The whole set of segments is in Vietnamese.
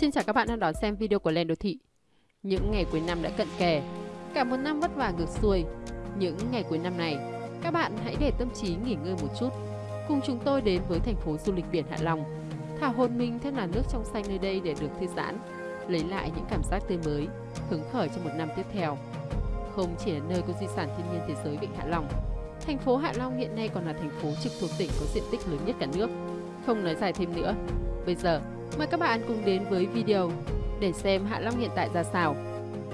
Xin chào các bạn đang đón xem video của Lên Đô Thị. Những ngày cuối năm đã cận kề, cả một năm vất vả ngược xuôi. Những ngày cuối năm này, các bạn hãy để tâm trí nghỉ ngơi một chút. Cùng chúng tôi đến với thành phố du lịch biển Hạ Long, thả hồn mình theo làn nước trong xanh nơi đây để được thư giãn, lấy lại những cảm giác tươi mới, hứng khởi cho một năm tiếp theo. Không chỉ là nơi có di sản thiên nhiên thế giới Vịnh Hạ Long, thành phố Hạ Long hiện nay còn là thành phố trực thuộc tỉnh có diện tích lớn nhất cả nước. Không nói dài thêm nữa, bây giờ Mời các bạn cùng đến với video để xem Hạ Long hiện tại ra sao.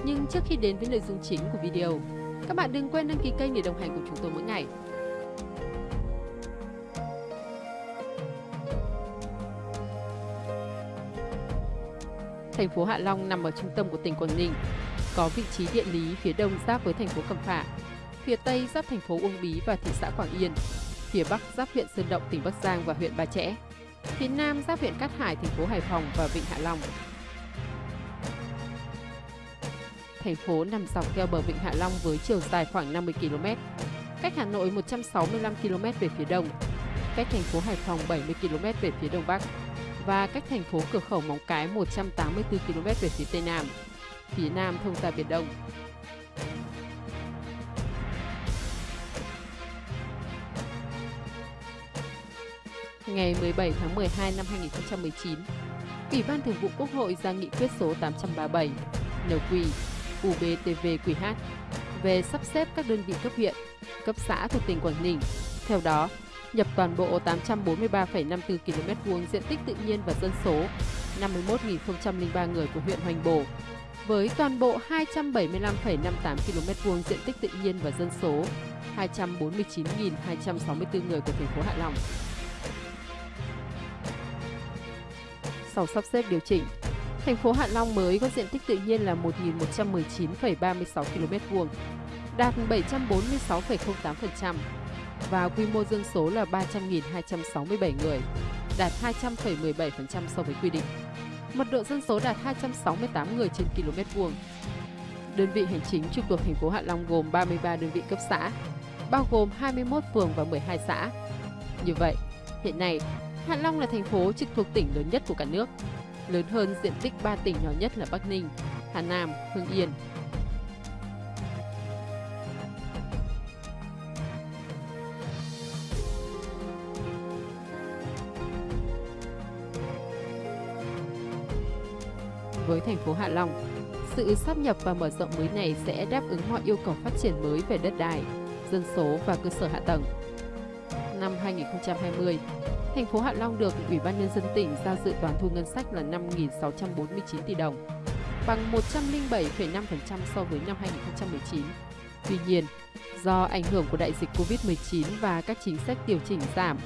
Nhưng trước khi đến với nội dung chính của video, các bạn đừng quên đăng ký kênh để đồng hành cùng chúng tôi mỗi ngày. Thành phố Hạ Long nằm ở trung tâm của tỉnh Quảng Ninh, có vị trí địa lý phía đông giáp với thành phố Cẩm Phả, phía tây giáp thành phố Uông Bí và thị xã Quảng Yên, phía bắc giáp huyện Sơn Động, tỉnh Bắc Giang và huyện Ba Chẽ phía nam giáp huyện Cát Hải, thành phố Hải Phòng và Vịnh Hạ Long. Thành phố nằm dọc theo bờ Vịnh Hạ Long với chiều dài khoảng 50 km, cách Hà Nội 165 km về phía đông, cách thành phố Hải Phòng 70 km về phía đông bắc và cách thành phố cửa khẩu Móng Cái 184 km về phía tây nam. Phía nam thông ra Biển Đông, ngày 17 tháng 12 năm 2019, Ủy ban Thường vụ Quốc hội ra nghị quyết số 837 NQ UBTVQH về sắp xếp các đơn vị cấp huyện, cấp xã thuộc tỉnh Quảng Ninh. Theo đó, nhập toàn bộ 843,54 km vuông diện tích tự nhiên và dân số 51.003 người của huyện Hoành Bồ với toàn bộ 275,58 km vuông diện tích tự nhiên và dân số 249.264 người của thành phố Hạ Long. Sau sắp xếp điều chỉnh. Thành phố Hạ Long mới có diện tích tự nhiên là 1.119,36 km vuông, đạt 746,08% và quy mô dân số là 300.267 người, đạt 200,17% so với quy định. Mật độ dân số đạt 268 người trên km vuông. Đơn vị hành chính trực thuộc thành phố Hạ Long gồm 33 đơn vị cấp xã, bao gồm 21 phường và 12 xã. Như vậy, hiện nay Hạ Long là thành phố trực thuộc tỉnh lớn nhất của cả nước, lớn hơn diện tích 3 tỉnh nhỏ nhất là Bắc Ninh, Hà Nam, Hưng Yên. Với thành phố Hạ Long, sự sắp nhập và mở rộng mới này sẽ đáp ứng mọi yêu cầu phát triển mới về đất đai, dân số và cơ sở hạ tầng. Năm 2020, thành phố Hạ Long được Ủy ban Nhân dân tỉnh ra dự toán thu ngân sách là 5.649 tỷ đồng, bằng 107,5% so với năm 2019. Tuy nhiên, do ảnh hưởng của đại dịch COVID-19 và các chính sách điều chỉnh giảm,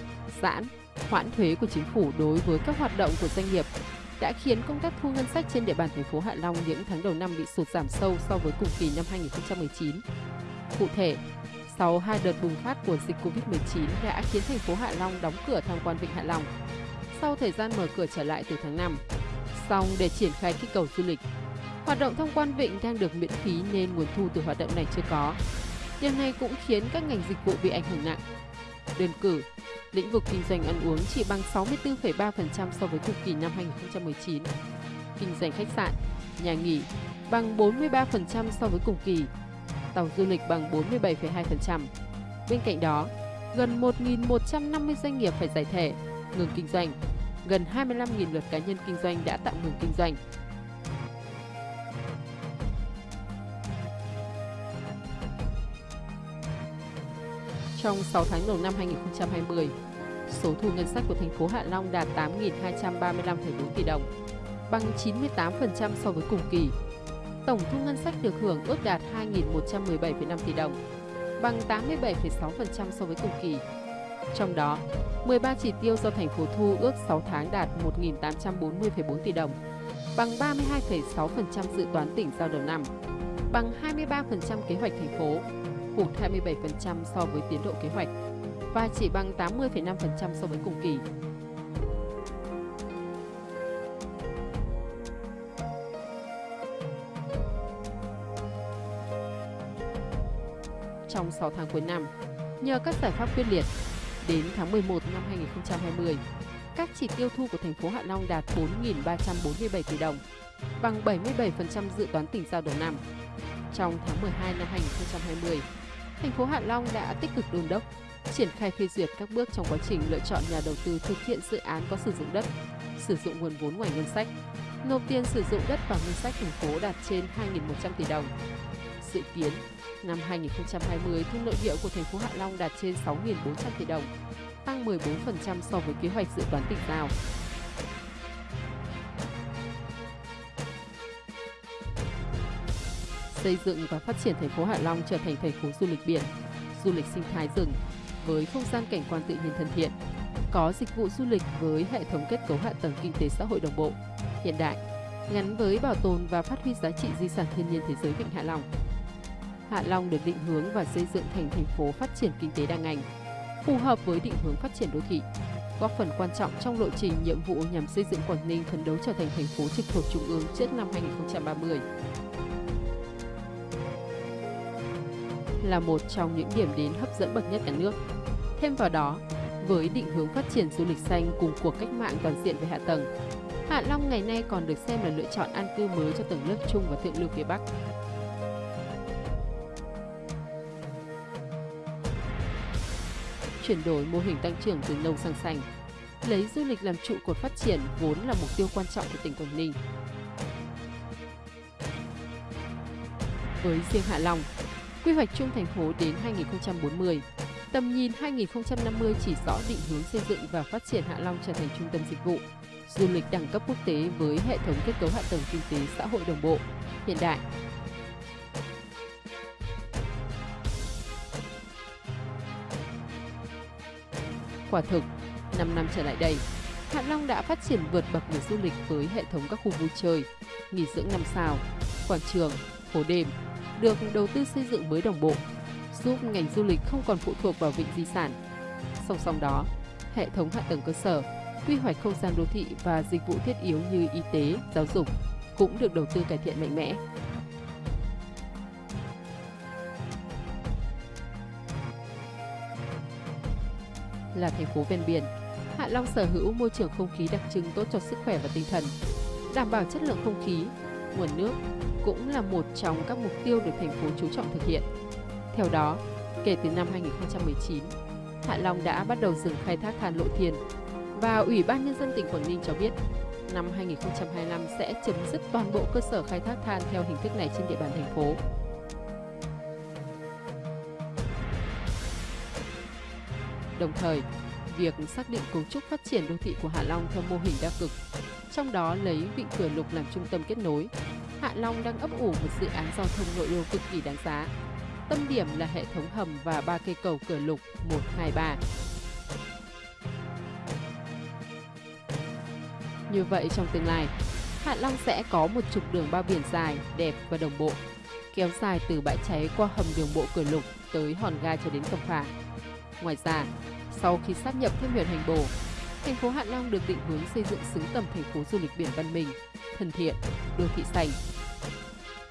giãn, hoãn thuế của chính phủ đối với các hoạt động của doanh nghiệp đã khiến công tác thu ngân sách trên địa bàn thành phố Hạ Long những tháng đầu năm bị sụt giảm sâu so với cùng kỳ năm 2019. Cụ thể, sau hai đợt bùng phát của dịch Covid-19 đã khiến thành phố Hạ Long đóng cửa tham quan Vịnh Hạ Long. Sau thời gian mở cửa trở lại từ tháng 5, song để triển khai kích cầu du lịch, hoạt động tham quan vịnh đang được miễn phí nên nguồn thu từ hoạt động này chưa có. Điều này cũng khiến các ngành dịch vụ bị ảnh hưởng nặng. Đơn cử, lĩnh vực kinh doanh ăn uống chỉ bằng 64,3% so với cùng kỳ năm 2019. Kinh doanh khách sạn, nhà nghỉ bằng 43% so với cùng kỳ tàu du lịch bằng 47,2%. Bên cạnh đó, gần 1.150 doanh nghiệp phải giải thể, ngừng kinh doanh, gần 25.000 lượt cá nhân kinh doanh đã tạm ngừng kinh doanh. Trong 6 tháng đầu năm 2020, số thu ngân sách của thành phố Hạ Long đạt 8.235,4 tỷ đồng, bằng 98% so với cùng kỳ tổng thu ngân sách được hưởng ước đạt 2.117,5 tỷ đồng, bằng 87,6% so với cùng kỳ. Trong đó, 13 chỉ tiêu do thành phố thu ước 6 tháng đạt 1.840,4 tỷ đồng, bằng 32,6% dự toán tỉnh giao đầu năm, bằng 23% kế hoạch thành phố, hụt 27% so với tiến độ kế hoạch và chỉ bằng 80,5% so với cùng kỳ. Trong 6 tháng cuối năm. Nhờ các giải pháp quyết liệt, đến tháng 11 năm 2020, các chỉ tiêu thu của thành phố Hạ Long đạt 4.347 tỷ đồng, bằng 77% dự toán tỉnh giao đầu năm. Trong tháng 12 năm 2020, thành phố Hạ Long đã tích cực đôn đốc, triển khai phê duyệt các bước trong quá trình lựa chọn nhà đầu tư thực hiện dự án có sử dụng đất, sử dụng nguồn vốn ngoài ngân sách, nộp tiền sử dụng đất vào ngân sách thành phố đạt trên 2.100 tỷ đồng. Dự kiến, năm 2020 thu nội địa của thành phố Hạ Long đạt trên 6.400 tỷ đồng, tăng 14% so với kế hoạch dự toán tỉnh giao. Xây dựng và phát triển thành phố Hạ Long trở thành thành phố du lịch biển, du lịch sinh thái rừng với không gian cảnh quan tự nhiên thân thiện, có dịch vụ du lịch với hệ thống kết cấu hạ tầng kinh tế xã hội đồng bộ, hiện đại, gắn với bảo tồn và phát huy giá trị di sản thiên nhiên thế giới Vịnh Hạ Long. Hạ Long được định hướng và xây dựng thành thành phố phát triển kinh tế đa ngành, phù hợp với định hướng phát triển đô thị, góp phần quan trọng trong lộ trình nhiệm vụ nhằm xây dựng Quảng Ninh phấn đấu trở thành thành phố trực thuộc trung ương trước năm 2030. Là một trong những điểm đến hấp dẫn bậc nhất cả nước. Thêm vào đó, với định hướng phát triển du lịch xanh cùng cuộc cách mạng toàn diện về hạ tầng, Hạ Long ngày nay còn được xem là lựa chọn an cư mới cho tầng lớp trung và thượng lưu phía Bắc. Chuyển đổi mô hình tăng trưởng từ nông sang xanh, lấy du lịch làm trụ cột phát triển vốn là mục tiêu quan trọng của tỉnh Quảng Ninh. Với riêng Hạ Long, quy hoạch chung thành phố đến 2040, tầm nhìn 2050 chỉ rõ định hướng xây dựng và phát triển Hạ Long trở thành trung tâm dịch vụ, du lịch đẳng cấp quốc tế với hệ thống kết cấu hạ tầng kinh tế xã hội đồng bộ, hiện đại. Quả thực, 5 năm trở lại đây, Hạ Long đã phát triển vượt bậc về du lịch với hệ thống các khu vui chơi, nghỉ dưỡng năm sao, quảng trường, phố đêm, được đầu tư xây dựng mới đồng bộ, giúp ngành du lịch không còn phụ thuộc vào vịnh di sản. Song song đó, hệ thống hạ tầng cơ sở, quy hoạch không gian đô thị và dịch vụ thiết yếu như y tế, giáo dục cũng được đầu tư cải thiện mạnh mẽ. Là thành phố ven biển, Hạ Long sở hữu môi trường không khí đặc trưng tốt cho sức khỏe và tinh thần, đảm bảo chất lượng không khí, nguồn nước cũng là một trong các mục tiêu được thành phố chú trọng thực hiện. Theo đó, kể từ năm 2019, Hạ Long đã bắt đầu dừng khai thác than lộ thiên và Ủy ban Nhân dân tỉnh Quảng Ninh cho biết năm 2025 sẽ chấm dứt toàn bộ cơ sở khai thác than theo hình thức này trên địa bàn thành phố. Đồng thời, việc xác định cấu trúc phát triển đô thị của Hạ Long theo mô hình đa cực, trong đó lấy Vịnh Cửa Lục làm trung tâm kết nối. Hạ Long đang ấp ủ một dự án giao thông nội đô cực kỳ đáng giá. Tâm điểm là hệ thống hầm và ba cây cầu Cửa Lục 1, 2, 3 Như vậy trong tương lai, Hạ Long sẽ có một trục đường bao biển dài, đẹp và đồng bộ, kéo dài từ bãi cháy qua hầm đường bộ Cửa Lục tới hòn gai cho đến Cẩm Phả. Ngoài ra, sau khi sáp nhập thêm huyện Hành Bồ, thành phố Hạ Long được định hướng xây dựng xứng tầm thành phố du lịch biển văn minh, thân thiện, đô thị xanh,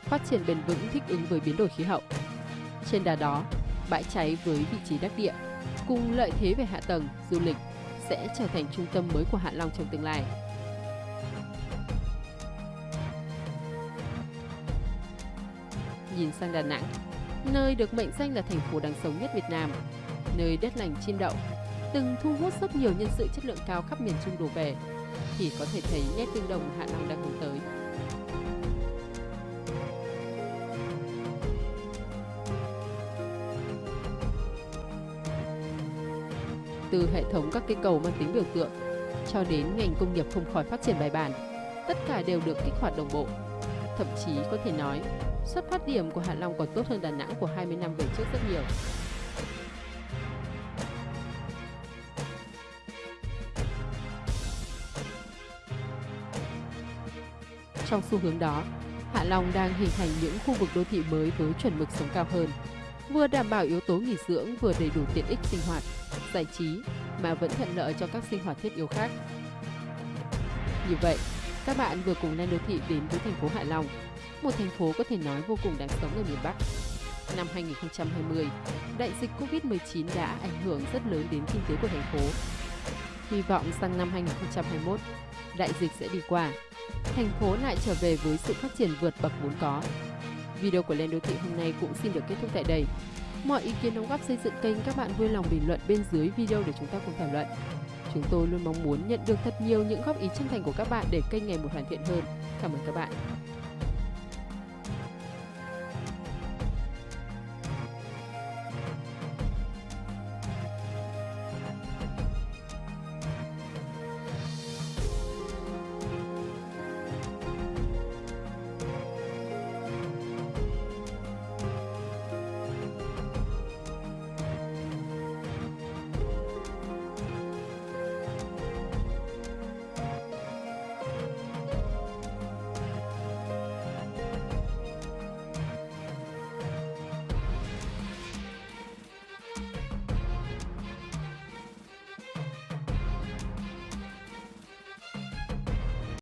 phát triển bền vững thích ứng với biến đổi khí hậu. Trên đà đó, bãi cháy với vị trí đắc địa, cùng lợi thế về hạ tầng, du lịch sẽ trở thành trung tâm mới của Hạ Long trong tương lai. nhìn sang Đà Nẵng, nơi được mệnh danh là thành phố đáng sống nhất Việt Nam, nơi đất lành chim đậu, từng thu hút rất nhiều nhân sự chất lượng cao khắp miền Trung đổ về, thì có thể thấy nét tương đồng Hạ Long đang hướng tới. Từ hệ thống các cây cầu mang tính biểu tượng cho đến ngành công nghiệp không khỏi phát triển bài bản, tất cả đều được kích hoạt đồng bộ. Thậm chí có thể nói, xuất phát điểm của Hạ Long còn tốt hơn Đà Nẵng của 20 năm về trước rất nhiều. Trong xu hướng đó, Hạ Long đang hình thành những khu vực đô thị mới với chuẩn mực sống cao hơn, vừa đảm bảo yếu tố nghỉ dưỡng vừa đầy đủ tiện ích sinh hoạt, giải trí mà vẫn thuận lợi cho các sinh hoạt thiết yếu khác. Như vậy, các bạn vừa cùng lên đô thị đến với thành phố Hạ Long, một thành phố có thể nói vô cùng đáng sống ở miền Bắc. Năm 2020, đại dịch Covid-19 đã ảnh hưởng rất lớn đến kinh tế của thành phố. Hy vọng sang năm 2021, đại dịch sẽ đi qua, thành phố lại trở về với sự phát triển vượt bậc vốn có. Video của Lên Đô Thị hôm nay cũng xin được kết thúc tại đây. Mọi ý kiến đóng góp xây dựng kênh các bạn vui lòng bình luận bên dưới video để chúng ta cùng thảo luận. Chúng tôi luôn mong muốn nhận được thật nhiều những góp ý chân thành của các bạn để kênh ngày một hoàn thiện hơn. Cảm ơn các bạn.